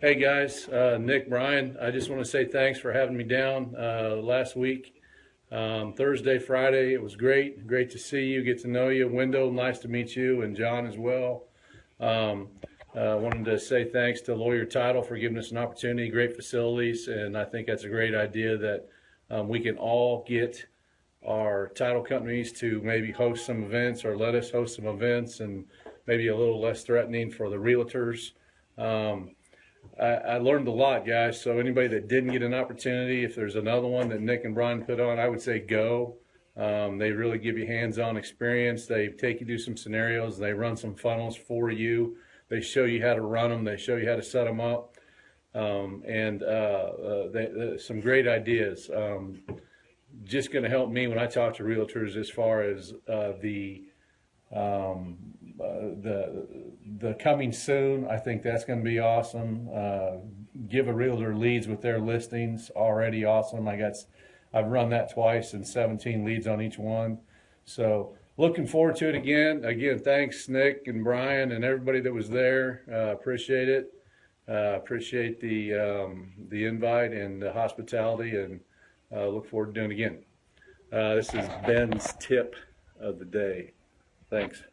Hey guys, uh, Nick Brian. I just want to say thanks for having me down uh, last week. Um, Thursday, Friday, it was great. Great to see you, get to know you. Window, nice to meet you, and John as well. Um, uh, wanted to say thanks to Lawyer Title for giving us an opportunity. Great facilities, and I think that's a great idea that um, we can all get our title companies to maybe host some events or let us host some events and maybe a little less threatening for the realtors. Um, I, I learned a lot, guys. So anybody that didn't get an opportunity, if there's another one that Nick and Brian put on, I would say go. Um, they really give you hands-on experience. They take you through some scenarios. They run some funnels for you. They show you how to run them. They show you how to set them up. Um, and uh, uh, they, they, some great ideas. Um, just going to help me when I talk to realtors as far as uh, the um, uh, the the coming soon. I think that's going to be awesome. Uh, give a realtor leads with their listings already awesome. I got I've run that twice and 17 leads on each one. So looking forward to it again. Again, thanks Nick and Brian and everybody that was there. Uh, appreciate it. Uh, appreciate the um, the invite and the hospitality and uh, look forward to doing it again. Uh, this is Ben's tip of the day. Thanks.